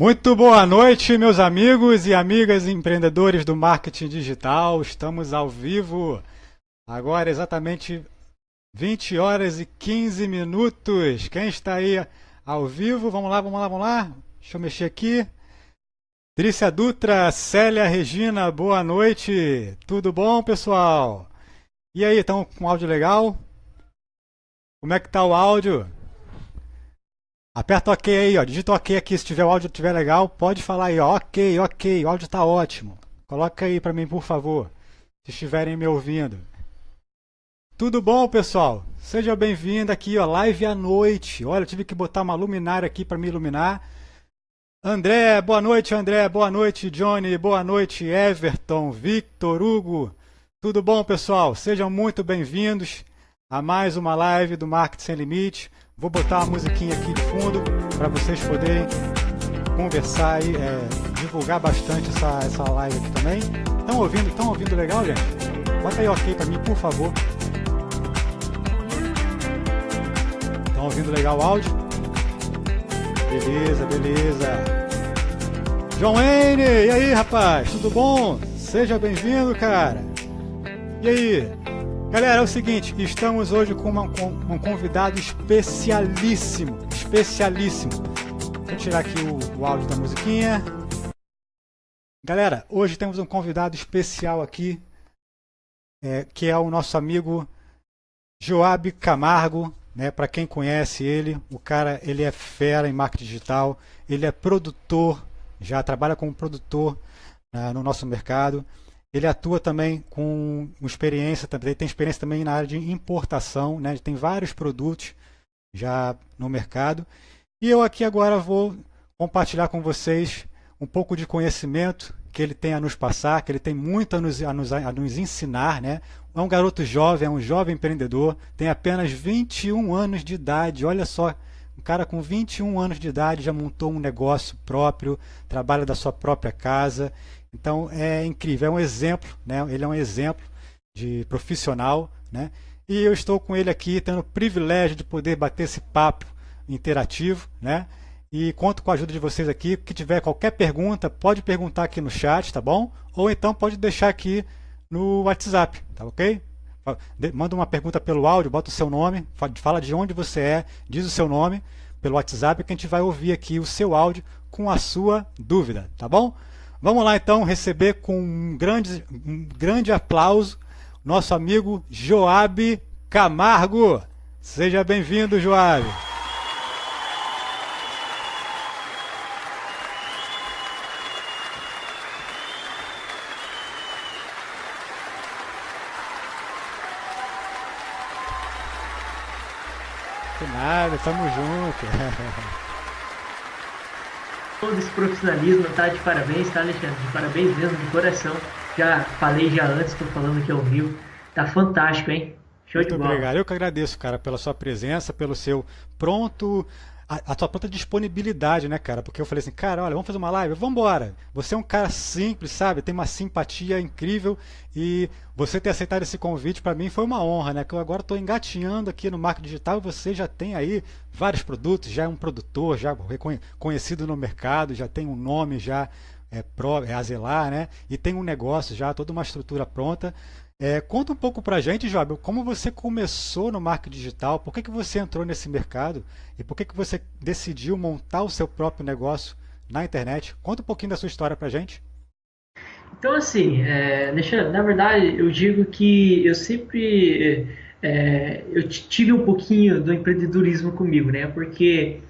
Muito boa noite, meus amigos e amigas empreendedores do marketing digital. Estamos ao vivo agora exatamente 20 horas e 15 minutos. Quem está aí ao vivo? Vamos lá, vamos lá, vamos lá. Deixa eu mexer aqui. Trícia Dutra, Célia Regina, boa noite. Tudo bom, pessoal? E aí, estão com áudio legal? Como é que tá o áudio? Aperta OK aí, ó. Digita OK aqui se tiver o áudio estiver legal, pode falar aí, ó. OK, OK, o áudio está ótimo. Coloca aí para mim, por favor, se estiverem me ouvindo. Tudo bom, pessoal? Seja bem-vindo aqui, ó, live à noite. Olha, eu tive que botar uma luminária aqui para me iluminar. André, boa noite, André, boa noite, Johnny, boa noite, Everton, Victor, Hugo. Tudo bom, pessoal? Sejam muito bem-vindos a mais uma live do Marketing Sem Limite. Vou botar uma musiquinha aqui de fundo para vocês poderem conversar e é, divulgar bastante essa, essa live aqui também. Estão ouvindo? Estão ouvindo legal, gente? Bota aí ok para mim, por favor. Estão ouvindo legal o áudio? Beleza, beleza. John Wayne, e aí, rapaz? Tudo bom? Seja bem-vindo, cara. E aí? Galera, é o seguinte, estamos hoje com, uma, com um convidado especialíssimo, especialíssimo. Vou tirar aqui o, o áudio da musiquinha. Galera, hoje temos um convidado especial aqui, é, que é o nosso amigo Joab Camargo, né? Para quem conhece ele, o cara ele é fera em marketing digital, ele é produtor, já trabalha como produtor uh, no nosso mercado. Ele atua também com experiência, também tem experiência também na área de importação, né? tem vários produtos já no mercado. E eu aqui agora vou compartilhar com vocês um pouco de conhecimento que ele tem a nos passar, que ele tem muito a nos, a nos, a nos ensinar. Né? É um garoto jovem, é um jovem empreendedor, tem apenas 21 anos de idade. Olha só, um cara com 21 anos de idade já montou um negócio próprio, trabalha da sua própria casa então é incrível, é um exemplo, né? ele é um exemplo de profissional. Né? E eu estou com ele aqui, tendo o privilégio de poder bater esse papo interativo. Né? E conto com a ajuda de vocês aqui. Que tiver qualquer pergunta, pode perguntar aqui no chat, tá bom? Ou então pode deixar aqui no WhatsApp, tá ok? Manda uma pergunta pelo áudio, bota o seu nome, fala de onde você é, diz o seu nome pelo WhatsApp que a gente vai ouvir aqui o seu áudio com a sua dúvida, tá bom? Vamos lá então receber com um grande, um grande aplauso nosso amigo Joab Camargo. Seja bem-vindo, Joab. De nada, tamo junto. todo esse profissionalismo, tá de parabéns, tá, Alexandre? De parabéns mesmo, de coração. Já falei já antes, estou falando aqui ao vivo. Tá fantástico, hein? Show Muito de bola. obrigado. Eu que agradeço, cara, pela sua presença, pelo seu pronto a, a tua própria disponibilidade, né, cara? Porque eu falei assim, cara, olha, vamos fazer uma live? Vamos embora. Você é um cara simples, sabe? Tem uma simpatia incrível e você ter aceitado esse convite para mim foi uma honra, né? Que eu agora estou engatinhando aqui no marketing digital e você já tem aí vários produtos, já é um produtor, já reconhecido no mercado, já tem um nome já é, pro, é Azelar, né? E tem um negócio já, toda uma estrutura pronta. É, conta um pouco para a gente, Job, como você começou no marketing digital, por que, que você entrou nesse mercado e por que, que você decidiu montar o seu próprio negócio na internet. Conta um pouquinho da sua história para a gente. Então, assim, é, deixa, na verdade, eu digo que eu sempre é, eu tive um pouquinho do empreendedorismo comigo, né? Porque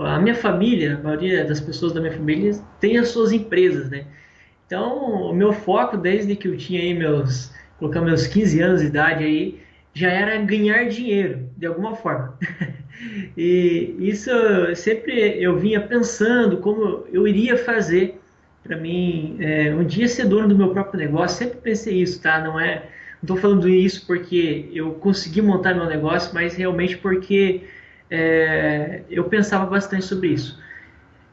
a minha família, a maioria das pessoas da minha família tem as suas empresas, né? Então, o meu foco desde que eu tinha aí meus colocar meus 15 anos de idade aí, já era ganhar dinheiro, de alguma forma. e isso sempre eu vinha pensando como eu iria fazer para mim é, um dia ser dono do meu próprio negócio. Sempre pensei isso, tá? Não é, não estou falando isso porque eu consegui montar meu negócio, mas realmente porque é, eu pensava bastante sobre isso.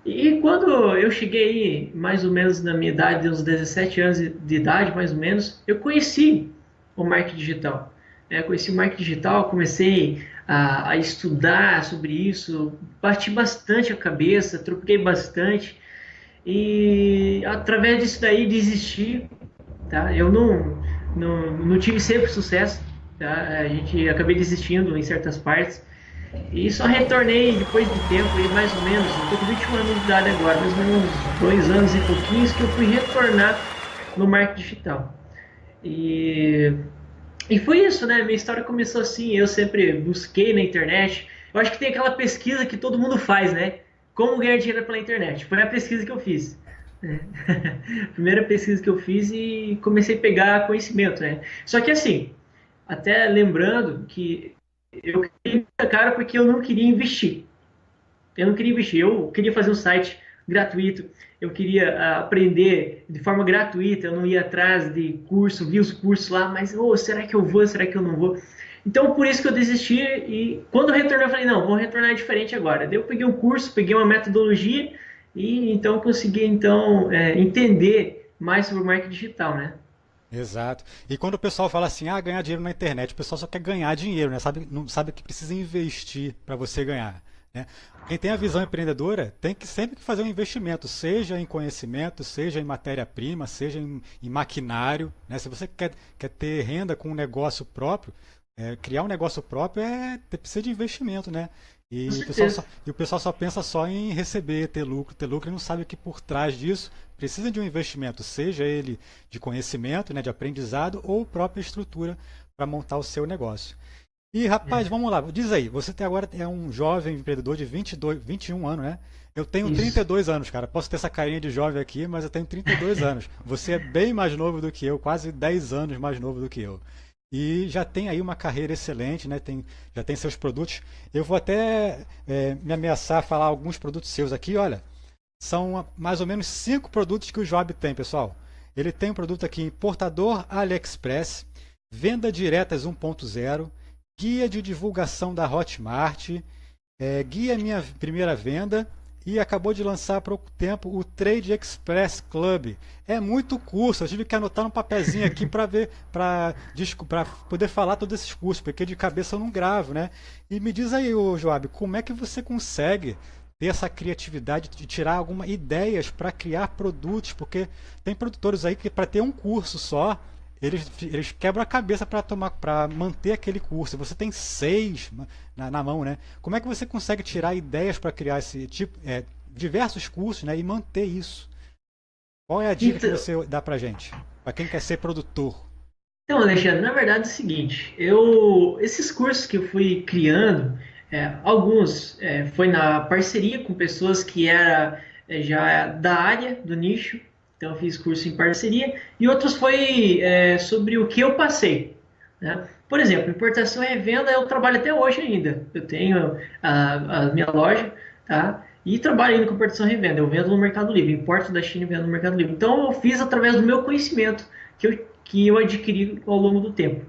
E quando eu cheguei mais ou menos na minha idade, uns 17 anos de idade mais ou menos, eu conheci o marketing digital. é, conheci o marketing digital, comecei a, a, estudar sobre isso, bati bastante a cabeça, troquei bastante e através disso daí desisti, tá? Eu não, não, não tive sempre sucesso, tá? A gente acabei desistindo em certas partes e só retornei depois de tempo, mais ou menos, estou com 21 anos de idade agora, mais ou menos dois anos e pouquinhos que eu fui retornar no marketing digital. E e foi isso, né? Minha história começou assim. Eu sempre busquei na internet. Eu acho que tem aquela pesquisa que todo mundo faz, né? Como ganhar dinheiro pela internet. Foi a pesquisa que eu fiz. Né? Primeira pesquisa que eu fiz e comecei a pegar conhecimento, né? Só que assim, até lembrando que eu queria cara porque eu não queria investir. Eu não queria investir. Eu queria fazer um site gratuito eu queria ah, aprender de forma gratuita, eu não ia atrás de curso, vi os cursos lá, mas oh, será que eu vou, será que eu não vou? Então, por isso que eu desisti e quando eu retornei, eu falei, não, vou retornar diferente agora. Daí eu peguei um curso, peguei uma metodologia e então consegui então é, entender mais sobre o marketing digital, né? Exato. E quando o pessoal fala assim, ah, ganhar dinheiro na internet, o pessoal só quer ganhar dinheiro, né? Sabe, não sabe que precisa investir para você ganhar. Né? Quem tem a visão empreendedora tem que sempre fazer um investimento, seja em conhecimento, seja em matéria-prima, seja em, em maquinário. Né? Se você quer, quer ter renda com um negócio próprio, é, criar um negócio próprio é precisa de investimento, né? E o, pessoal só, e o pessoal só pensa só em receber, ter lucro, ter lucro e não sabe que por trás disso precisa de um investimento, seja ele de conhecimento, né, de aprendizado ou própria estrutura para montar o seu negócio. E rapaz, é. vamos lá, diz aí, você tem agora é um jovem empreendedor de 22, 21 anos, né? Eu tenho Isso. 32 anos, cara. Posso ter essa carinha de jovem aqui, mas eu tenho 32 anos. Você é bem mais novo do que eu, quase 10 anos mais novo do que eu. E já tem aí uma carreira excelente, né? Tem, já tem seus produtos. Eu vou até é, me ameaçar a falar alguns produtos seus aqui, olha. São mais ou menos cinco produtos que o Job tem, pessoal. Ele tem um produto aqui importador AliExpress, venda diretas 1.0 guia de divulgação da Hotmart, é, guia minha primeira venda e acabou de lançar há pouco tempo o Trade Express Club. É muito curso, eu tive que anotar um papelzinho aqui para ver, para poder falar todos esses cursos, porque de cabeça eu não gravo, né? E me diz aí, Joab, como é que você consegue ter essa criatividade de tirar algumas ideias para criar produtos? Porque tem produtores aí que para ter um curso só, eles, eles quebram a cabeça para tomar para manter aquele curso. Você tem seis na, na, mão, né? Como é que você consegue tirar ideias para criar esse tipo, é, diversos cursos, né? E manter isso? Qual é a dica então, que você dá para gente, para quem quer ser produtor? Então, Alexandre, na verdade é o seguinte, eu esses cursos que eu fui criando, é, alguns é, foi na parceria com pessoas que era é, já da área do nicho então eu fiz curso em parceria e outros foi é, sobre o que eu passei. Né? Por exemplo, importação e revenda eu trabalho até hoje ainda. Eu tenho a, a minha loja, tá? E trabalho ainda com importação e revenda. Eu vendo no Mercado Livre, importo da China e vendo no Mercado Livre. Então eu fiz através do meu conhecimento que eu, que eu adquiri ao longo do tempo.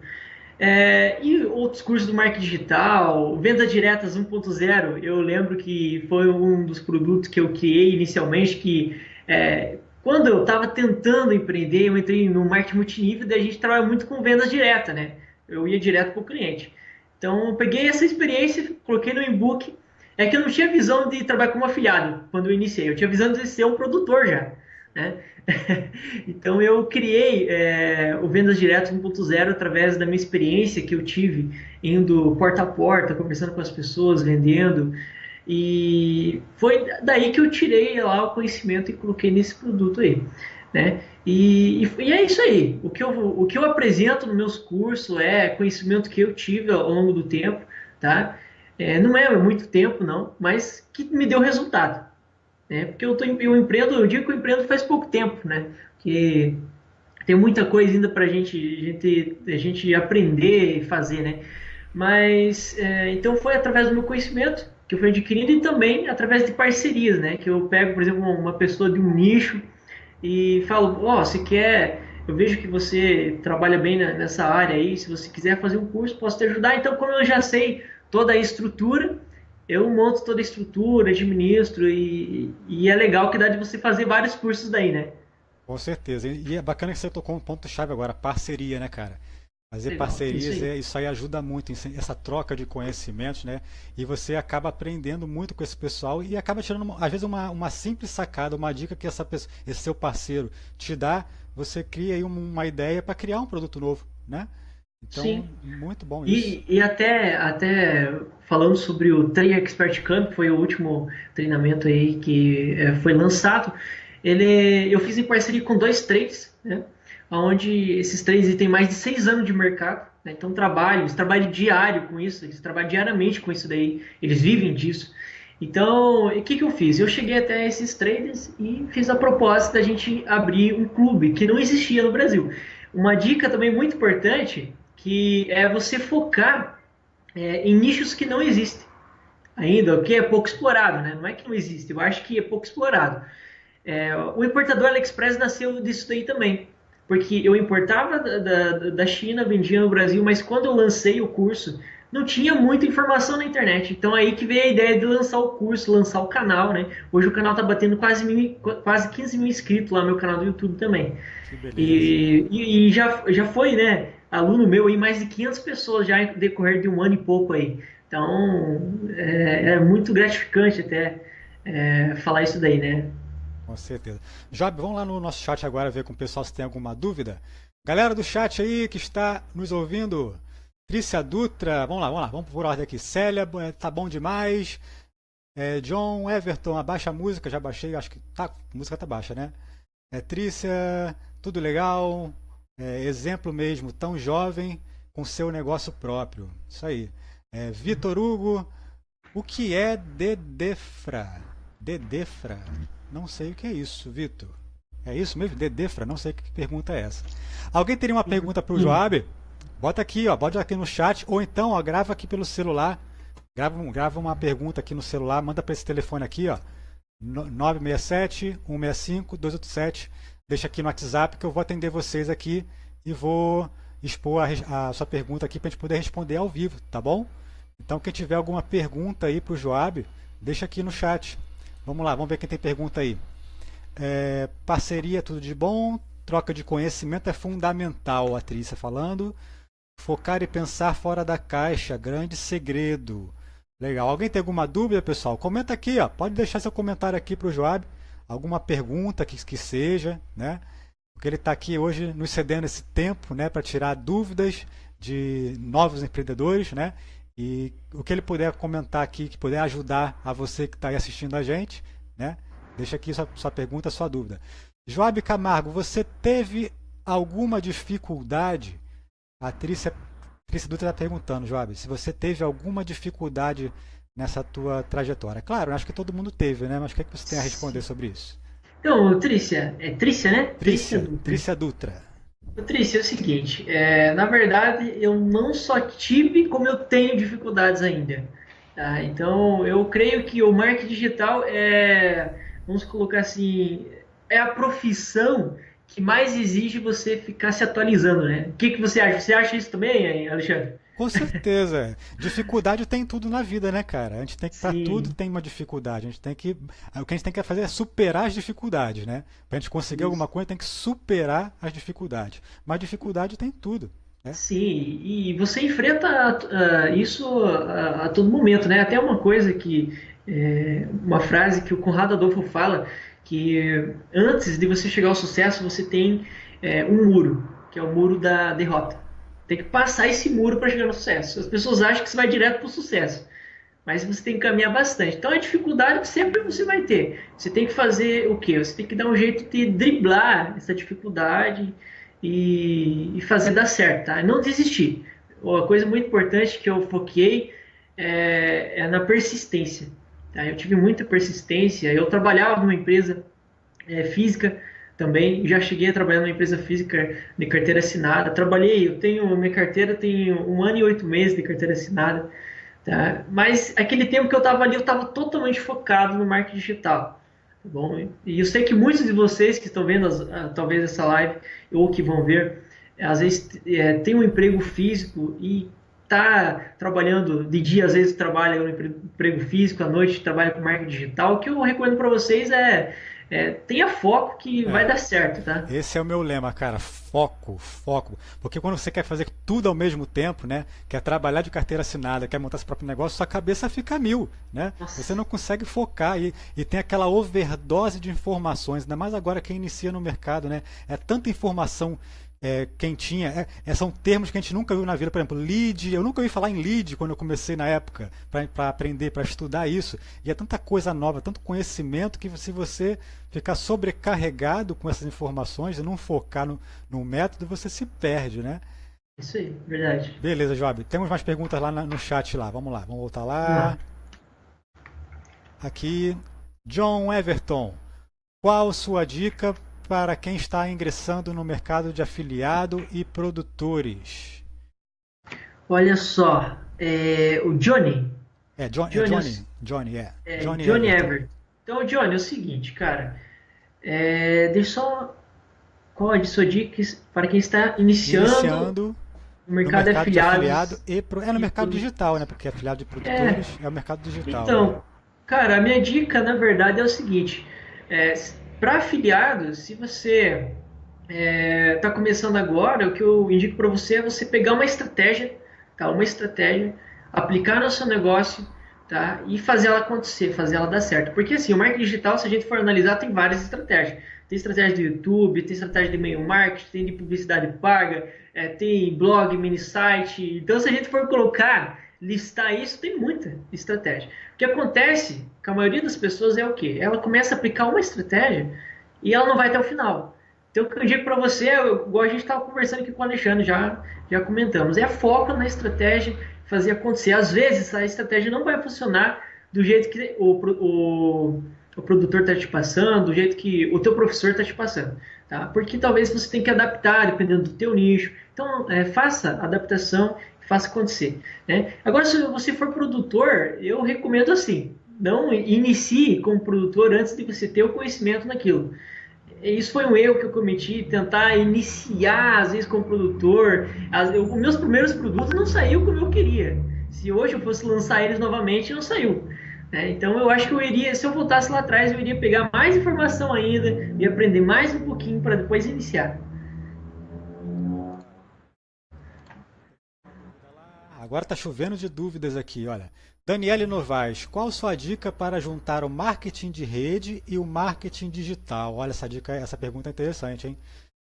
É, e outros cursos do marketing digital, venda diretas 1.0, eu lembro que foi um dos produtos que eu criei inicialmente que é, quando eu estava tentando empreender, eu entrei no marketing multinível, daí a gente trabalha muito com vendas direta, né? Eu ia direto para o cliente. Então, eu peguei essa experiência, coloquei no e-book. É que eu não tinha visão de trabalhar como afiliado quando eu iniciei, eu tinha visão de ser um produtor já. Né? então, eu criei é, o Vendas Direto 1.0 através da minha experiência que eu tive indo porta a porta, conversando com as pessoas, vendendo, e foi daí que eu tirei lá o conhecimento e coloquei nesse produto aí. Né? E, e, e, é isso aí. O que, eu, o que eu apresento nos meus cursos é conhecimento que eu tive ao longo do tempo, tá? É, não é muito tempo, não, mas que me deu resultado. Né? Porque eu, tô, eu empreendo, eu digo que eu empreendo faz pouco tempo, né? Porque tem muita coisa ainda para gente, a gente, a gente aprender e fazer, né? Mas, é, então foi através do meu conhecimento que eu fui adquirindo e também através de parcerias, né? Que eu pego, por exemplo, uma pessoa de um nicho e falo, ó, oh, você quer, eu vejo que você trabalha bem nessa área aí, se você quiser fazer um curso, posso te ajudar. Então, como eu já sei toda a estrutura, eu monto toda a estrutura, administro e, e é legal que dá de você fazer vários cursos daí, né? Com certeza. E é bacana que você tocou um ponto-chave agora, parceria, né, cara? Fazer Legal, parcerias, isso aí. É, isso aí ajuda muito, essa troca de conhecimentos, né? E você acaba aprendendo muito com esse pessoal e acaba tirando, às vezes, uma, uma simples sacada, uma dica que essa pessoa, esse seu parceiro te dá, você cria aí uma ideia para criar um produto novo, né? Então, Sim. muito bom isso. E, e até, até falando sobre o Train Expert Camp, foi o último treinamento aí que é, foi lançado, ele, eu fiz em parceria com dois trades, né? onde esses três têm mais de seis anos de mercado, né? então trabalham, eles trabalham diário com isso, eles trabalham diariamente com isso daí, eles vivem disso. Então, o que, que eu fiz? Eu cheguei até esses traders e fiz a proposta da gente abrir um clube que não existia no Brasil. Uma dica também muito importante que é você focar é, em nichos que não existem ainda, o que é pouco explorado, né? Não é que não existe, eu acho que é pouco explorado. É, o importador AliExpress nasceu disso daí também porque eu importava da, da, da, China, vendia no Brasil, mas quando eu lancei o curso, não tinha muita informação na internet. Então aí que veio a ideia de lançar o curso, lançar o canal, né? Hoje o canal tá batendo quase, mil, quase 15 mil inscritos lá no meu canal do YouTube também. E, e, e, já, já foi, né? Aluno meu aí, mais de 500 pessoas já em decorrer de um ano e pouco aí. Então é, é muito gratificante até é, falar isso daí, né? Com certeza. Job, vamos lá no nosso chat agora ver com o pessoal se tem alguma dúvida. Galera do chat aí que está nos ouvindo, Trícia Dutra, vamos lá, vamos lá, vamos por ordem aqui. Célia, é, tá bom demais. É, John Everton, abaixa a música, já baixei, acho que tá, a música tá baixa, né? É, Trícia, tudo legal. É, exemplo mesmo, tão jovem com seu negócio próprio. Isso aí. É, Vitor Hugo, o que é Dedefra? Dedefra. Não sei o que é isso, Vitor. É isso mesmo? Dedefra? Não sei que pergunta é essa. Alguém teria uma pergunta para o Joab? Bota aqui, ó, bota aqui no chat, ou então ó, grava aqui pelo celular. Grava, grava uma pergunta aqui no celular, manda para esse telefone aqui, ó. 967 165 287. Deixa aqui no WhatsApp que eu vou atender vocês aqui e vou expor a, a sua pergunta aqui para a gente poder responder ao vivo, tá bom? Então quem tiver alguma pergunta aí para o Joab, deixa aqui no chat. Vamos lá, vamos ver quem tem pergunta aí. É, parceria, tudo de bom. Troca de conhecimento é fundamental, a Trícia falando. Focar e pensar fora da caixa, grande segredo. Legal. Alguém tem alguma dúvida, pessoal? Comenta aqui, ó. Pode deixar seu comentário aqui para o Joab. Alguma pergunta que, que seja, né? Porque ele está aqui hoje nos cedendo esse tempo, né, para tirar dúvidas de novos empreendedores, né? E o que ele puder comentar aqui, que puder ajudar a você que está aí assistindo a gente, né? Deixa aqui sua, sua pergunta, sua dúvida. Joab Camargo, você teve alguma dificuldade? A Trícia, Trícia Dutra está perguntando, Joab, se você teve alguma dificuldade nessa tua trajetória. Claro, acho que todo mundo teve, né? Mas o que, é que você tem a responder sobre isso? Então, Trícia, é Trícia, né? Trícia, Trícia Dutra. Trícia Dutra. Patrícia, é o seguinte, é, na verdade eu não só tive, como eu tenho dificuldades ainda. Tá? Então eu creio que o marketing digital é, vamos colocar assim, é a profissão que mais exige você ficar se atualizando, né? O que, que você acha? Você acha isso também, Alexandre? Com certeza. dificuldade tem tudo na vida, né, cara? A gente tem que estar tudo tem uma dificuldade. A gente tem que o que a gente tem que fazer é superar as dificuldades, né? Para a gente conseguir Isso. alguma coisa, tem que superar as dificuldades. Mas dificuldade tem tudo. Né? Sim, e você enfrenta uh, isso a, a, todo momento, né? Até uma coisa que é, uma frase que o Conrado Adolfo fala que antes de você chegar ao sucesso você tem é, um muro, que é o muro da derrota. Tem que passar esse muro para chegar no sucesso. As pessoas acham que você vai direto para o sucesso, mas você tem que caminhar bastante. Então a dificuldade sempre você vai ter. Você tem que fazer o quê? Você tem que dar um jeito de driblar essa dificuldade e, e fazer dar certo, tá? Não desistir. Uma coisa muito importante que eu foquei é, é na persistência. Tá? Eu tive muita persistência. Eu trabalhava numa empresa é, física também. Já cheguei a trabalhar numa empresa física de carteira assinada. Trabalhei, eu tenho minha carteira tem um ano e oito meses de carteira assinada. Tá? Mas aquele tempo que eu estava ali, eu estava totalmente focado no marketing digital. Tá bom? E eu sei que muitos de vocês que estão vendo as, talvez essa live ou que vão ver, às vezes é, tem um emprego físico e tá trabalhando de dia, às vezes trabalha no emprego físico, à noite trabalha com marketing digital. O que eu recomendo para vocês é é, tenha foco que é. vai dar certo, tá? Esse é o meu lema, cara. foco, foco. Porque quando você quer fazer tudo ao mesmo tempo, né? Quer trabalhar de carteira assinada, quer montar seu próprio negócio, sua cabeça fica mil, né? Nossa. Você não consegue focar e, e tem aquela overdose de informações, ainda mais agora quem inicia no mercado, né? É tanta informação é, quentinha. É, é, são termos que a gente nunca viu na vida. Por exemplo, lead. Eu nunca ouvi falar em lead quando eu comecei na época para aprender, para estudar isso. E é tanta coisa nova, tanto conhecimento que se você ficar sobrecarregado com essas informações e não focar no, no método, você se perde, né? Isso aí, verdade. Beleza, Job. Temos mais perguntas lá no chat lá. Vamos lá, vamos voltar lá. Aqui, John Everton. Qual sua dica para quem está ingressando no mercado de afiliado e produtores? Olha só, é, o Johnny. É, John, Johnny, é Johnny, Johnny, é. é Johnny, Johnny Everton. Everton. Então, Johnny, é o seguinte, cara. É, deixa só. Qual é a sua dica para quem está iniciando, iniciando no mercado, no mercado de afiliado e pro, é no mercado digital, né? Porque afiliado de produtores é, é o mercado digital. Então, né? cara, a minha dica, na verdade, é o seguinte. É, para afiliados, se você está é, tá começando agora, o que eu indico para você é você pegar uma estratégia, tá? Uma estratégia, aplicar no seu negócio, tá? E fazer ela acontecer, fazer ela dar certo. Porque assim, o marketing digital, se a gente for analisar, tem várias estratégias. Tem estratégia do YouTube, tem estratégia de e-mail marketing, tem de publicidade paga, é, tem blog, mini site. Então, se a gente for colocar listar isso, tem muita estratégia. O que acontece com a maioria das pessoas é o que? Ela começa a aplicar uma estratégia e ela não vai até o final. Então, o que eu digo para você, igual a gente estava conversando aqui com o Alexandre, já, já comentamos, é foco na estratégia, fazer acontecer. Às vezes, a estratégia não vai funcionar do jeito que o, o, o produtor está te passando, do jeito que o teu professor está te passando. Tá? Porque talvez você tenha que adaptar, dependendo do teu nicho. Então, é, faça adaptação faça acontecer. Né? Agora, se você for produtor, eu recomendo assim, não inicie como produtor antes de você ter o conhecimento naquilo. Isso foi um erro que eu cometi, tentar iniciar, às vezes, como produtor. As, eu, os meus primeiros produtos não saíram como eu queria. Se hoje eu fosse lançar eles novamente, não saiu. Né? Então, eu acho que eu iria, se eu voltasse lá atrás, eu iria pegar mais informação ainda e aprender mais um pouquinho para depois iniciar. Agora está chovendo de dúvidas aqui, olha. Daniele Novaes, qual sua dica para juntar o marketing de rede e o marketing digital? Olha, essa dica, essa pergunta é interessante, hein?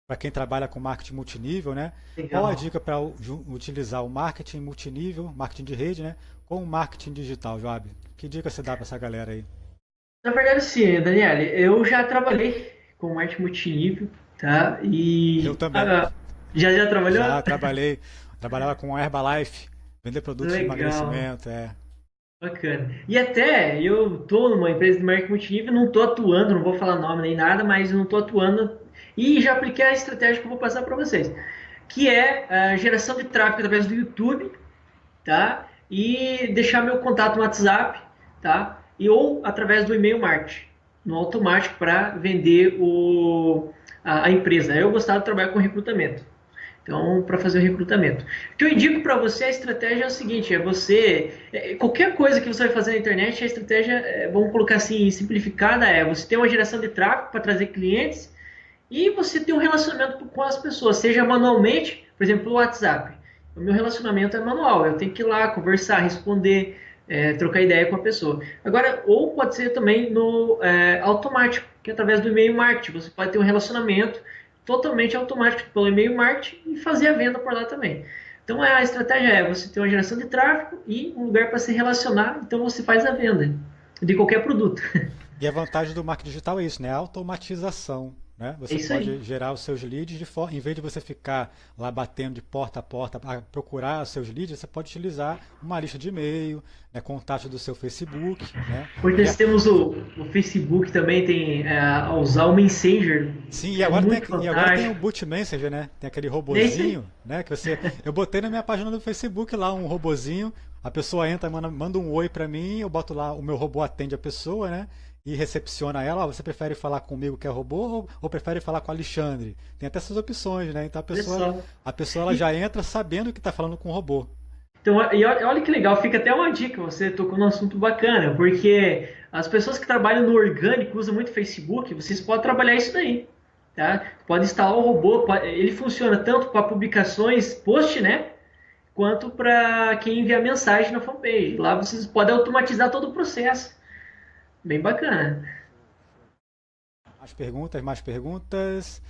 Para quem trabalha com marketing multinível, né? Legal. Qual a dica para utilizar o marketing multinível, marketing de rede, né? Com o marketing digital, Joab? Que dica você dá para essa galera aí? Na verdade, sim, Daniele. Eu já trabalhei com marketing multinível, tá? E eu também. Ah, já já trabalhou? Já trabalhei. Trabalhava com Herbalife Vender produtos Legal. de emagrecimento, é. Bacana. E até eu tô numa empresa de marketing multinível, não tô atuando, não vou falar nome nem nada, mas não tô atuando e já apliquei a estratégia que eu vou passar para vocês, que é a geração de tráfego através do YouTube, tá? E deixar meu contato no WhatsApp, tá? E ou através do e-mail marketing, no automático para vender o, a, a empresa. Eu gostava de trabalhar com recrutamento. Então, para fazer o recrutamento. O que eu indico para você, a estratégia é o seguinte: é você. É, qualquer coisa que você vai fazer na internet, a estratégia, é, vamos colocar assim, simplificada, é você ter uma geração de tráfego para trazer clientes e você ter um relacionamento com as pessoas, seja manualmente, por exemplo, o WhatsApp. O meu relacionamento é manual, eu tenho que ir lá, conversar, responder, é, trocar ideia com a pessoa. Agora, ou pode ser também no é, automático, que através do e-mail marketing. Você pode ter um relacionamento totalmente automático pelo e-mail marketing e fazer a venda por lá também. Então a estratégia é você ter uma geração de tráfego e um lugar para se relacionar, então você faz a venda de qualquer produto. E a vantagem do marketing digital é isso, né? A automatização. Né? Você é pode aí. gerar os seus leads de forma, em vez de você ficar lá batendo de porta a porta para procurar os seus leads, você pode utilizar uma lista de e-mail, né, contato do seu Facebook. Né? Hoje nós temos o, o, Facebook também tem é, a usar o Messenger. Sim, e agora, é tem, e agora tem o Boot Messenger, né? Tem aquele robozinho, né? Que você, eu botei na minha página do Facebook lá um robozinho. A pessoa entra, manda, manda um oi para mim, eu boto lá, o meu robô atende a pessoa, né? E recepciona ela, você prefere falar comigo que é robô ou, ou, prefere falar com Alexandre? Tem até essas opções, né? Então a pessoa, a pessoa ela já entra sabendo que está falando com o robô. Então, e olha que legal, fica até uma dica, você tocou num assunto bacana, porque as pessoas que trabalham no orgânico usam muito Facebook, vocês podem trabalhar isso daí. Tá? Pode instalar o robô, ele funciona tanto para publicações post, né? Quanto para quem envia mensagem na fanpage. Lá vocês podem automatizar todo o processo. Bem bacana. Mais perguntas, mais perguntas.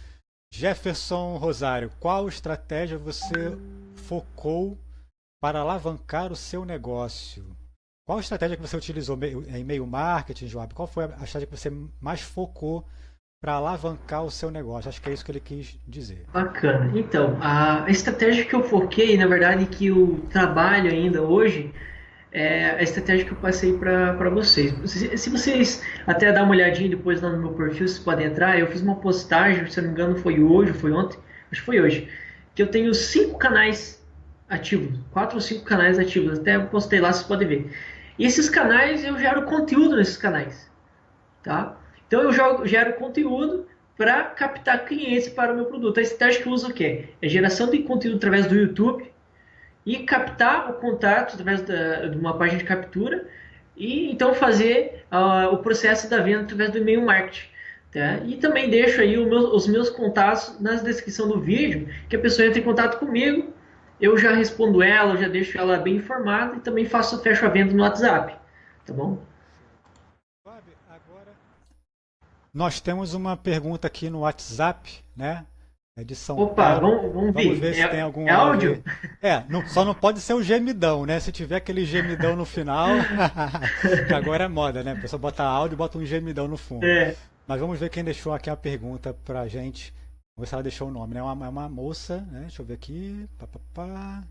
Jefferson Rosário, qual estratégia você focou para alavancar o seu negócio? Qual estratégia que você utilizou em e-mail marketing, Joab? Qual foi a estratégia que você mais focou para alavancar o seu negócio? Acho que é isso que ele quis dizer. Bacana. Então, a estratégia que eu foquei, na verdade, que eu trabalho ainda hoje, é a estratégia que eu passei para vocês. Se vocês até dar uma olhadinha depois lá no meu perfil, vocês podem entrar. Eu fiz uma postagem, se não me engano, foi hoje, foi ontem, acho que foi hoje, que eu tenho cinco canais ativos, quatro ou cinco canais ativos. Até postei lá, vocês podem ver. E esses canais eu gero conteúdo nesses canais, tá? Então eu jogo, gero conteúdo para captar clientes para o meu produto. A estratégia que eu uso quê? É geração de conteúdo através do YouTube e captar o contato através da, de uma página de captura e então fazer uh, o processo da venda através do e-mail marketing. Tá? E também deixo aí meu, os meus contatos na descrição do vídeo, que a pessoa entra em contato comigo eu já respondo ela, eu já deixo ela bem informada e também faço fecho a venda no WhatsApp, tá bom? nós temos uma pergunta aqui no WhatsApp, né? É de São Opa, Paulo. vamos, vamos, vamos ver. se é, tem algum é áudio. É, não, só não pode ser o gemidão, né? Se tiver aquele gemidão no final, que agora é moda, né? A pessoa bota áudio e bota um gemidão no fundo. É. Mas vamos ver quem deixou aqui a pergunta pra gente. Vamos ver se ela deixou o nome, né? É uma, é uma moça, né? Deixa eu ver aqui. Pá, pá, pá.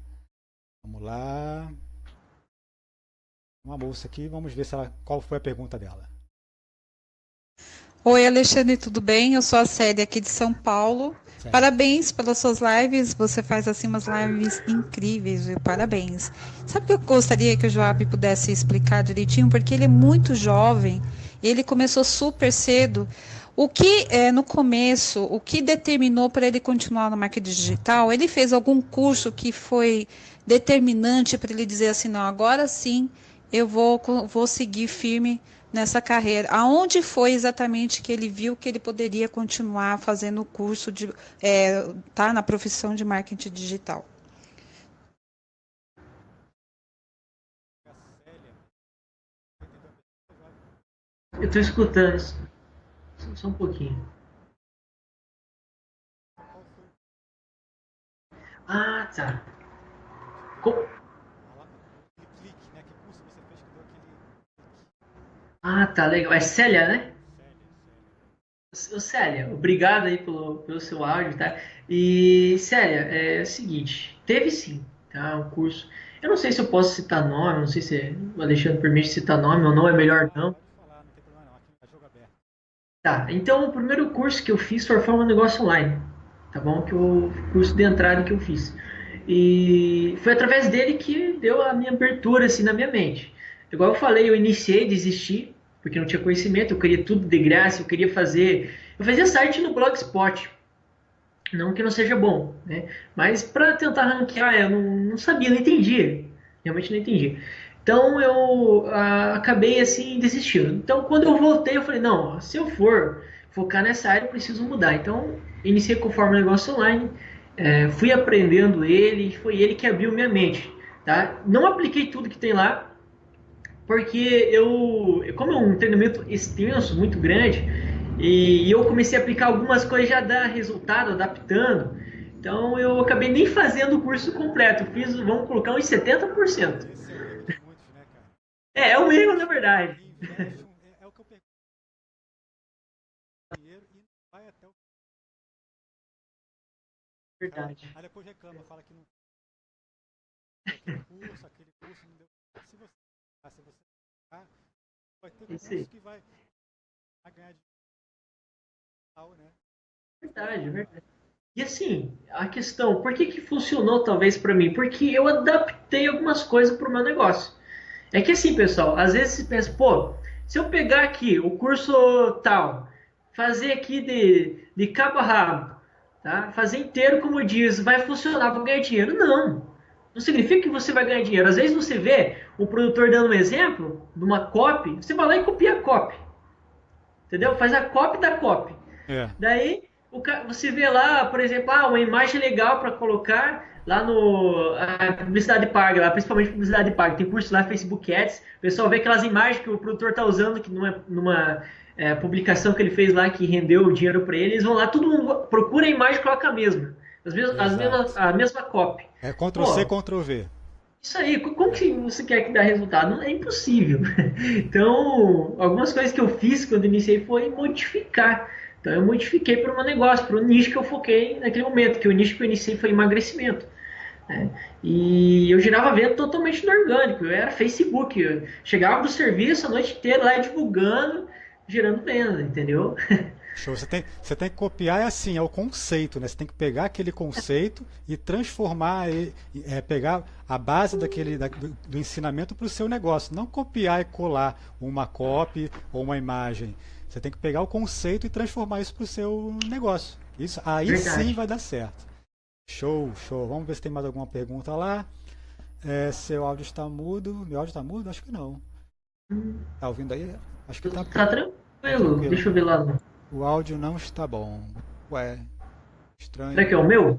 Vamos lá. Uma moça aqui, vamos ver se ela, qual foi a pergunta dela. Oi, Alexandre, tudo bem? Eu sou a Célia aqui de São Paulo. Parabéns pelas suas lives. Você faz assim umas lives incríveis, viu? Parabéns. Sabe o que eu gostaria que o Joab pudesse explicar direitinho? Porque ele é muito jovem. Ele começou super cedo. O que é, no começo, o que determinou para ele continuar no marketing digital? Ele fez algum curso que foi determinante para ele dizer assim, não, agora sim eu vou, vou seguir firme nessa carreira. Aonde foi exatamente que ele viu que ele poderia continuar fazendo o curso de é, tá na profissão de marketing digital? Eu estou escutando. Só um pouquinho. Ah, tá. Com... Ah, tá legal. É Célia, né? Ô, Célia, obrigado aí pelo, pelo seu áudio, tá? E, Célia, é o seguinte, teve sim, tá? Um curso. Eu não sei se eu posso citar nome, não sei se o Alexandre permite citar nome ou não, é melhor não. Tá, então o primeiro curso que eu fiz foi Forma Negócio Online, tá bom? Que o curso de entrada que eu fiz. E foi através dele que deu a minha abertura assim na minha mente. Igual eu falei, eu iniciei, desisti, porque não tinha conhecimento, eu queria tudo de graça, eu queria fazer. Eu fazia site no Blogspot. Não que não seja bom, né? Mas para tentar ranquear, eu não, não sabia, não entendia. Realmente não entendia. Então eu acabei assim desistindo. Então quando eu voltei, eu falei: não, se eu for focar nessa área, eu preciso mudar. Então iniciei com o Forma Negócio Online, é, fui aprendendo ele, foi ele que abriu minha mente. Tá? Não apliquei tudo que tem lá, porque eu, como é um treinamento extenso, muito grande, e, e eu comecei a aplicar algumas coisas já dá resultado, adaptando. Então eu acabei nem fazendo o curso completo, fiz, vamos colocar uns 70%. É, é um erro, na verdade. É, é o que eu pergunto. Dinheiro e vai até o. Verdade. Aí depois reclama, fala que não. Aquele curso, aquele curso não deu. Se você. Ah, se você. Ah, vai ter curso que vai, vai ganhar dinheiro. Né? Verdade, verdade. E assim, a questão, por que, que funcionou talvez para mim? Porque eu adaptei algumas coisas para o meu negócio. É que assim, pessoal, às vezes você pensa, pô, se eu pegar aqui o curso tal, fazer aqui de, de cabo a rabo, tá? fazer inteiro como diz, vai funcionar, vou ganhar dinheiro. Não, não significa que você vai ganhar dinheiro. Às vezes você vê o produtor dando um exemplo de uma copy, você vai lá e copia a copy. Entendeu? Faz a copy da copy. É. Daí você vê lá, por exemplo, ah, uma imagem legal para colocar lá no a publicidade paga, lá, principalmente publicidade paga. Tem curso lá, Facebook Ads. O pessoal vê aquelas imagens que o produtor está usando, que numa, numa é, publicação que ele fez lá, que rendeu o dinheiro para ele, eles vão lá, todo mundo procura a imagem e coloca a mesma. As mesmas, as mesmas, a mesma copy. É Ctrl-C, Ctrl-V. Isso aí, como que você quer que dê resultado? É impossível. Então, algumas coisas que eu fiz quando iniciei foi modificar. Então, eu modifiquei para o meu negócio, para o nicho que eu foquei naquele momento, que o nicho que eu iniciei foi emagrecimento. Né? E eu girava venda totalmente no orgânico, eu era Facebook, eu chegava do serviço a noite inteira lá divulgando, gerando venda, entendeu? Show. Você tem, você tem que copiar é assim, é o conceito, né? Você tem que pegar aquele conceito e transformar, é, pegar a base daquele, da, do, do, ensinamento para o seu negócio. Não copiar e colar uma copy ou uma imagem. Você tem que pegar o conceito e transformar isso para o seu negócio. Isso, aí Verdade. sim vai dar certo. Show, show. Vamos ver se tem mais alguma pergunta lá. É, seu áudio está mudo. Meu áudio está mudo? Acho que não. Tá ouvindo aí? Acho que tá. Tá tranquilo. Tá tranquilo. Deixa eu ver lá. O áudio não está bom. Ué, estranho. Será que é o meu?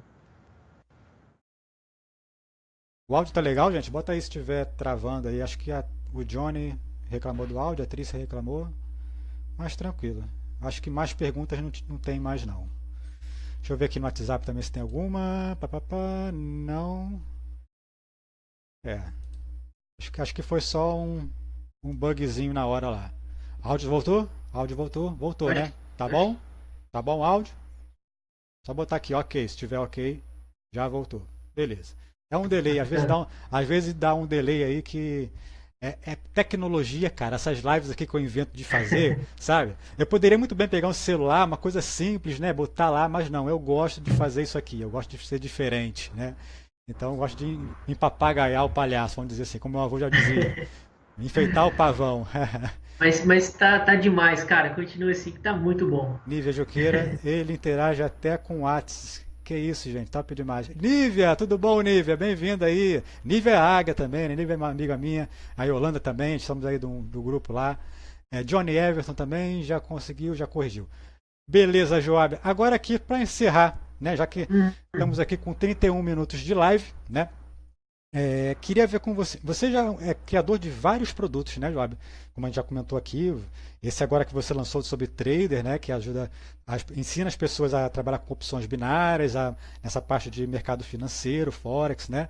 O áudio tá legal, gente? Bota aí se estiver travando aí. Acho que a, o Johnny reclamou do áudio, a Trícia reclamou. Mas tranquilo. Acho que mais perguntas não, não tem mais não. Deixa eu ver aqui no WhatsApp também se tem alguma. Pá, pá, pá. Não. É. Acho que, acho que foi só um, um bugzinho na hora lá. Áudio voltou? Áudio voltou? Voltou, né? Tá bom? Tá bom o áudio? Só botar aqui, ok. Se tiver ok, já voltou. Beleza. É um delay, às vezes dá um, às vezes dá um delay aí que é, é, tecnologia, cara. Essas lives aqui que eu invento de fazer, sabe? Eu poderia muito bem pegar um celular, uma coisa simples, né? Botar lá, mas não, eu gosto de fazer isso aqui. Eu gosto de ser diferente, né? Então eu gosto de empapagaiar o palhaço, vamos dizer assim, como meu avô já dizia. Enfeitar o pavão. Mas, mas tá, tá demais, cara. Continua assim que tá muito bom. Nívia Joqueira, ele interage até com o Whats. Que isso, gente, top demais. Nívia, tudo bom, Nívia? Bem-vinda aí. Nívia é Águia também, né? Nívia é uma amiga minha. A Yolanda também, estamos aí do, do grupo lá. É, Johnny Everton também já conseguiu, já corrigiu. Beleza, Joab. Agora aqui para encerrar, né? Já que uhum. estamos aqui com 31 minutos de live, né? É, queria ver com você. Você já é criador de vários produtos, né, Joab? Como a gente já comentou aqui, esse agora que você lançou sobre trader, né, que ajuda, as, ensina as pessoas a trabalhar com opções binárias, a, nessa parte de mercado financeiro, forex, né?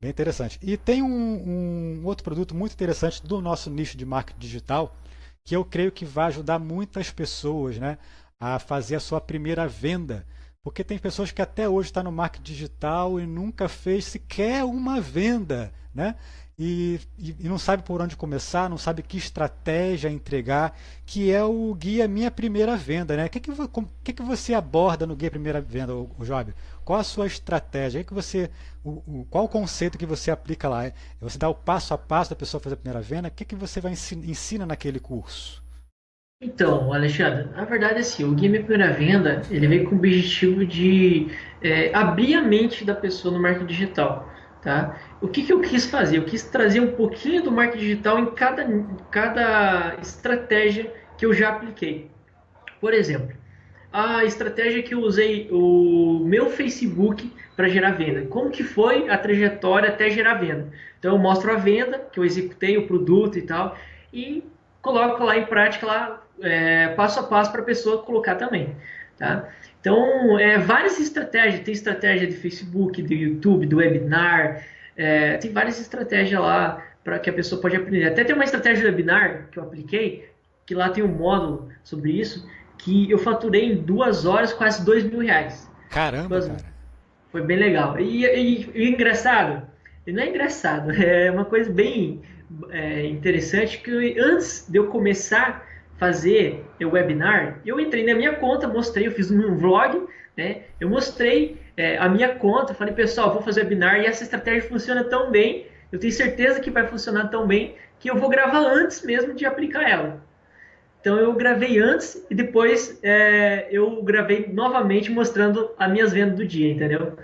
Bem interessante. E tem um, um outro produto muito interessante do nosso nicho de marketing digital, que eu creio que vai ajudar muitas pessoas, né, a fazer a sua primeira venda porque tem pessoas que até hoje estão tá no marketing digital e nunca fez sequer uma venda, né? E, e, e, não sabe por onde começar, não sabe que estratégia entregar, que é o guia Minha Primeira Venda. Né? O que, que, que, que você aborda no guia Primeira Venda, o, o Job? Qual a sua estratégia? Que você, o, o, qual o conceito que você aplica lá? Você dá o passo a passo da pessoa fazer a primeira venda? O que, que você vai ensina, ensina naquele curso? Então, Alexandre, na verdade, assim, o Game Primeira Venda, ele vem com o objetivo de é, abrir a mente da pessoa no marketing digital, tá? O que, que eu quis fazer? Eu quis trazer um pouquinho do marketing digital em cada, cada estratégia que eu já apliquei. Por exemplo, a estratégia que eu usei o meu Facebook para gerar venda. Como que foi a trajetória até gerar venda? Então eu mostro a venda que eu executei, o produto e tal, e coloco lá em prática lá é, passo a passo para a pessoa colocar também. Tá? Então, é, várias estratégias, tem estratégia de Facebook, do YouTube, do webinar, é, tem várias estratégias lá para que a pessoa pode aprender. Até tem uma estratégia de webinar que eu apliquei, que lá tem um módulo sobre isso, que eu faturei em duas horas quase dois mil reais. Caramba, duas... cara. Foi bem legal. E, e, e engraçado, não é engraçado, é uma coisa bem é, interessante que antes de eu começar fazer o webinar, eu entrei na minha conta, mostrei, eu fiz um vlog, né? Eu mostrei é, a minha conta, falei, pessoal, vou fazer webinar e essa estratégia funciona tão bem, eu tenho certeza que vai funcionar tão bem, que eu vou gravar antes mesmo de aplicar ela. Então eu gravei antes e depois é, eu gravei novamente mostrando as minhas vendas do dia, entendeu?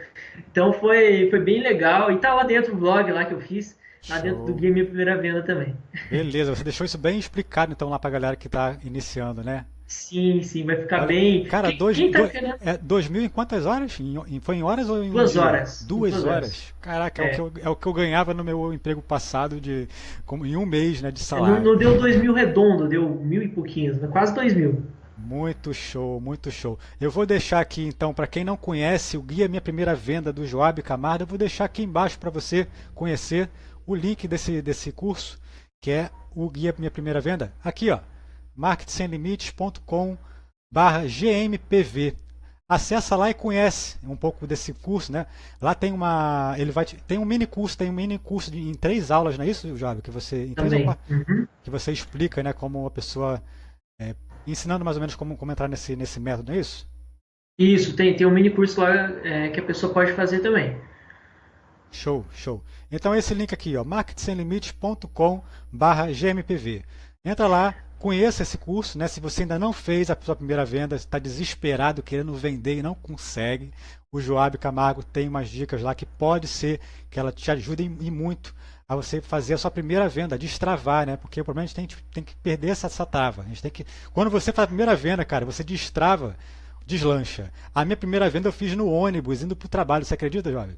Então foi, foi bem legal e tá lá dentro o vlog lá que eu fiz. Lá Show. dentro do Game Primeira Venda também. Beleza, você deixou isso bem explicado então lá pra galera que tá iniciando, né? Sim, sim, vai ficar Olha, bem. Cara, quem, dois, quem tá dois, é, dois mil em quantas horas? Em, foi em horas ou em Duas um horas. Duas, duas horas. horas. Caraca, é. É, o eu, é. o que eu, ganhava no meu emprego passado de como, em um mês né, de salário. Não, não deu dois mil redondo, deu mil e pouquinhos, quase dois mil. Muito show, muito show. Eu vou deixar aqui então, para quem não conhece o guia Minha Primeira Venda do Joab Camarda, eu vou deixar aqui embaixo para você conhecer o link desse, desse curso, que é o guia Minha Primeira Venda. Aqui, ó, marketingsemlimites.com barra GMPV. Acessa lá e conhece um pouco desse curso, né? Lá tem uma, ele vai, tem um mini curso, tem um mini curso de, em três aulas, não é isso, Jovem? Que você, em três aulas, uhum. que você explica, né, como a pessoa, é, ensinando mais ou menos como, como entrar nesse, nesse método, não é isso? Isso, tem, tem um mini curso lá é, que a pessoa pode fazer também. Show, show. Então esse link aqui, ó, marketingsemlimites.com barra GMPV. Entra lá, Conheça esse curso, né? Se você ainda não fez a sua primeira venda, está desesperado querendo vender e não consegue, o Joab Camargo tem umas dicas lá que pode ser que ela te ajude e muito a você fazer a sua primeira venda, destravar, né? Porque o problema é que a gente tem que perder essa, essa trava. A gente tem que, quando você faz a primeira venda, cara, você destrava, deslancha. A minha primeira venda eu fiz no ônibus, indo para o trabalho. Você acredita, jovem?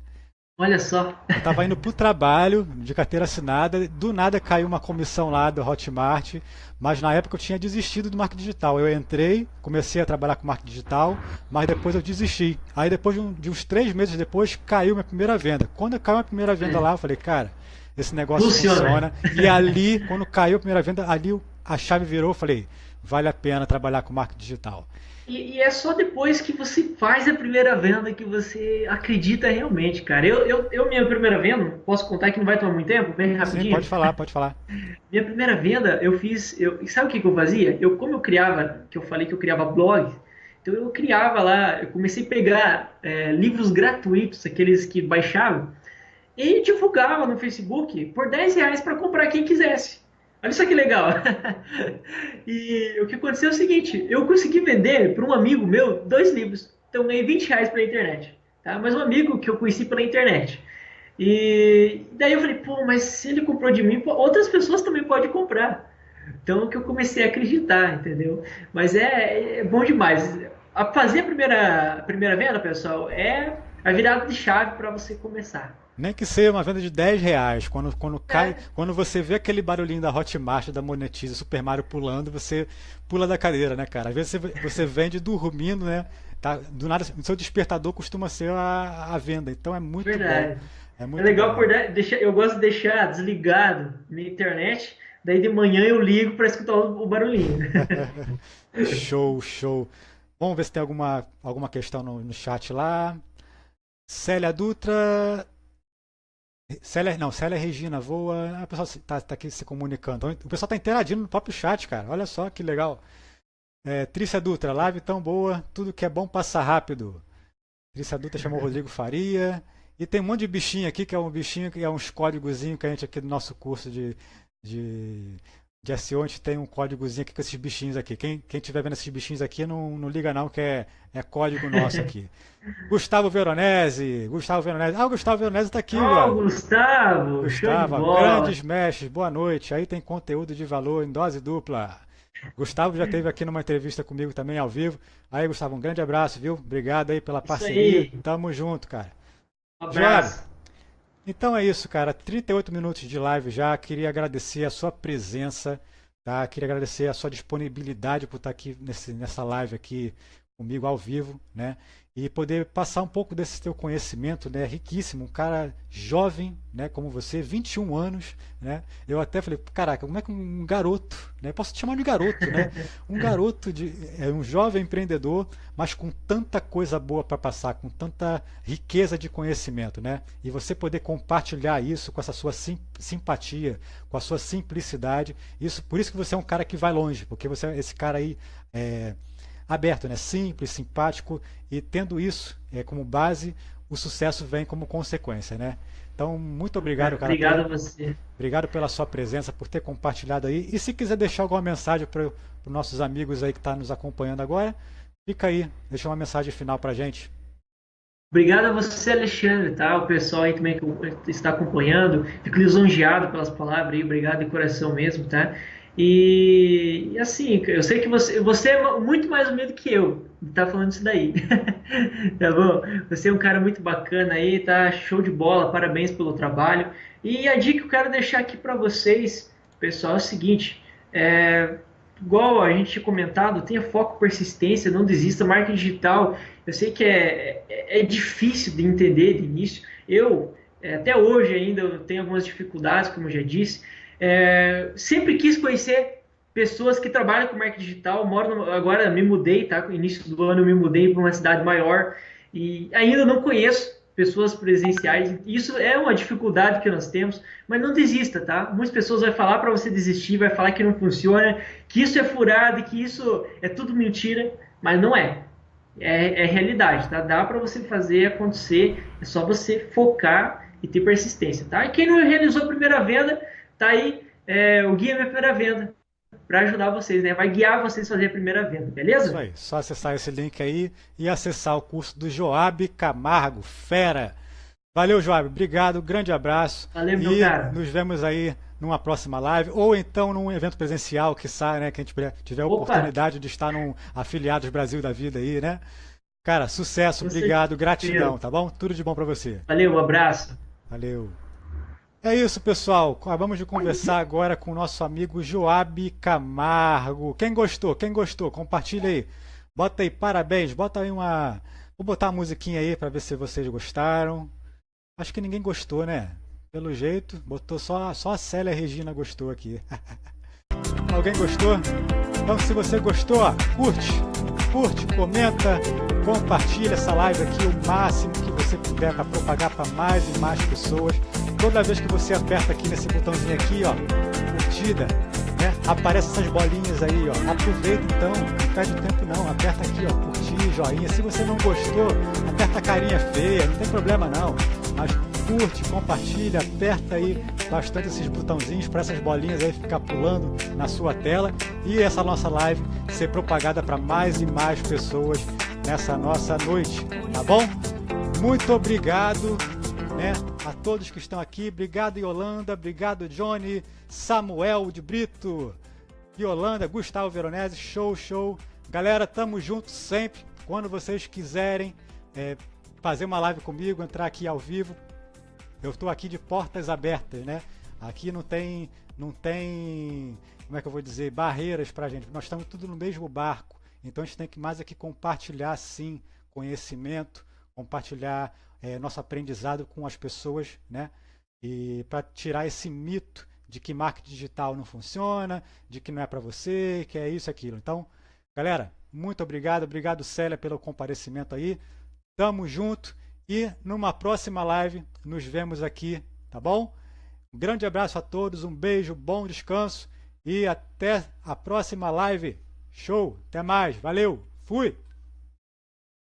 Olha só. Eu estava indo para o trabalho de carteira assinada, do nada caiu uma comissão lá do Hotmart, mas na época eu tinha desistido do marketing digital. Eu entrei, comecei a trabalhar com marketing digital, mas depois eu desisti. Aí depois de, um, de uns três meses depois caiu minha primeira venda. Quando caiu a primeira venda é. lá, eu falei, cara, esse negócio funciona. funciona. E ali, quando caiu a primeira venda, ali a chave virou, eu falei, vale a pena trabalhar com marketing digital. E, e, é só depois que você faz a primeira venda que você acredita realmente, cara. Eu, eu, eu minha primeira venda, posso contar que não vai tomar muito tempo, bem rapidinho? Sim, pode falar, pode falar. minha primeira venda, eu fiz. Eu, sabe o que, que eu fazia? Eu, como eu criava, que eu falei que eu criava blog, então eu criava lá, eu comecei a pegar é, livros gratuitos, aqueles que baixavam, e divulgava no Facebook por 10 reais para comprar quem quisesse. Olha só que legal. e o que aconteceu é o seguinte: eu consegui vender para um amigo meu dois livros. Então ganhei 20 reais pela internet. Tá? Mas um amigo que eu conheci pela internet. E daí eu falei, pô, mas se ele comprou de mim, outras pessoas também podem comprar. Então que eu comecei a acreditar, entendeu? Mas é, é bom demais. A fazer a primeira, a primeira venda, pessoal, é a virada de chave para você começar. Nem que seja uma venda de 10 reais. Quando, quando, cai, é. quando você vê aquele barulhinho da Hotmart, da Monetize, Super Mario pulando, você pula da cadeira, né, cara? Às vezes você, você vende dormindo, né? Tá, do nada, o seu despertador costuma ser a, a venda. Então é muito Verdade. bom. É, muito é legal por deixar, eu gosto de deixar desligado na internet, daí de manhã eu ligo para escutar o, o barulhinho. show, show. Vamos ver se tem alguma, alguma questão no, no chat lá. Célia Dutra, Célia, não, Célia Regina voa. Ah, o pessoal está tá aqui se comunicando. O pessoal está interagindo no próprio chat, cara. Olha só que legal. É, Trícia Dutra, live tão boa, tudo que é bom passa rápido. Trícia Dutra chamou Rodrigo Faria. E tem um monte de bichinho aqui, que é um bichinho, que é uns códigozinho que a gente aqui do nosso curso de, de de SEO, a gente tem um códigozinho aqui com esses bichinhos aqui. Quem, quem tiver vendo esses bichinhos aqui, não, não liga não, que é, é código nosso aqui. Gustavo Veronese, Gustavo Veronese. Ah, o Gustavo Veronese está aqui, oh, Gustavo! Gustavo, grandes mestres, boa noite. Aí tem conteúdo de valor em dose dupla. Gustavo já esteve aqui numa entrevista comigo também ao vivo. Aí, Gustavo, um grande abraço, viu? Obrigado aí pela parceria. Tamo junto, cara. Um abraço. Então é isso, cara. 38 minutos de live já. Queria agradecer a sua presença, tá? Queria agradecer a sua disponibilidade por estar aqui nesse, nessa live aqui comigo ao vivo, né? E poder passar um pouco desse teu conhecimento, né, riquíssimo, um cara jovem, né, como você, 21 anos, né? Eu até falei, caraca, como é que um garoto, né, posso te chamar de garoto, né? Um garoto de é um jovem empreendedor, mas com tanta coisa boa para passar, com tanta riqueza de conhecimento, né? E você poder compartilhar isso com essa sua sim, simpatia, com a sua simplicidade, isso, por isso que você é um cara que vai longe, porque você é esse cara aí é, aberto, né? simples, simpático e tendo isso é, como base, o sucesso vem como consequência. Né? Então, muito obrigado, cara. Obrigado a você. Obrigado pela sua presença, por ter compartilhado aí. E se quiser deixar alguma mensagem para os nossos amigos aí que estão tá nos acompanhando agora, fica aí, deixa uma mensagem final para a gente. Obrigado a você, Alexandre, tá? O pessoal aí também que está acompanhando. Fico lisonjeado pelas palavras aí, obrigado de coração mesmo, tá? E, e, assim, eu sei que você, você é muito mais humilde que eu, tá falando isso daí. tá bom? Você é um cara muito bacana aí, tá show de bola, parabéns pelo trabalho. E a dica que eu quero deixar aqui para vocês, pessoal, é o seguinte: é, igual a gente tinha comentado, tenha foco, persistência, não desista. Marketing digital, eu sei que é, é, é difícil de entender de início. Eu, é, até hoje ainda, eu tenho algumas dificuldades, como eu já disse. É, sempre quis conhecer pessoas que trabalham com marketing digital. Moro no, agora me mudei, tá? No início do ano eu me mudei para uma cidade maior e ainda não conheço pessoas presenciais. Isso é uma dificuldade que nós temos, mas não desista, tá? Muitas pessoas vão falar para você desistir, vai falar que não funciona, que isso é furado, que isso é tudo mentira, mas não é. É, é realidade, tá? Dá para você fazer acontecer, é só você focar e ter persistência, tá? E quem não realizou a primeira venda, tá aí é, o Guia Minha Primeira Venda para ajudar vocês, né? Vai guiar vocês a fazer a primeira venda, beleza? Isso aí, só acessar esse link aí e acessar o curso do Joab Camargo, fera. Valeu, Joab, obrigado, grande abraço. Valeu, meu e cara. nos vemos aí numa próxima live ou então num evento presencial que sai, né, que a gente tiver a oportunidade de estar num Afiliados Brasil da Vida aí, né? Cara, sucesso, obrigado, gratidão, tá bom? Tudo de bom para você. Valeu, um abraço. Valeu. É isso, pessoal. Acabamos de conversar agora com o nosso amigo Joab Camargo. Quem gostou? Quem gostou? Compartilha aí. Bota aí parabéns. Bota aí uma. Vou botar uma musiquinha aí para ver se vocês gostaram. Acho que ninguém gostou, né? Pelo jeito, botou só, só a Célia Regina gostou aqui. Alguém gostou? Então, se você gostou, curte, curte, comenta, compartilha essa live aqui o máximo que você puder para propagar para mais e mais pessoas toda vez que você aperta aqui nesse botãozinho aqui, ó, curtida, né? Aparece essas bolinhas aí, ó. Aproveita então, não perde tempo não. Aperta aqui, ó, curtir, joinha. Se você não gostou, aperta a carinha feia, não tem problema não. Mas curte, compartilha, aperta aí bastante esses botãozinhos para essas bolinhas aí ficar pulando na sua tela e essa nossa live ser propagada para mais e mais pessoas nessa nossa noite, tá bom? Muito obrigado né? A todos que estão aqui, obrigado Yolanda, obrigado Johnny, Samuel de Brito, Yolanda, Gustavo Veronese, show, show. Galera, tamo junto sempre. Quando vocês quiserem é, fazer uma live comigo, entrar aqui ao vivo, eu estou aqui de portas abertas, né? Aqui não tem, não tem, como é que eu vou dizer, barreiras para gente. Nós estamos tudo no mesmo barco. Então a gente tem que mais aqui compartilhar sim conhecimento, compartilhar é, nosso aprendizado com as pessoas, né? E para tirar esse mito de que marketing digital não funciona, de que não é para você, que é isso, aquilo. Então, galera, muito obrigado, obrigado Célia pelo comparecimento aí. Tamo junto e numa próxima live nos vemos aqui, tá bom? Um grande abraço a todos, um beijo, bom descanso e até a próxima live. Show, até mais, valeu, fui!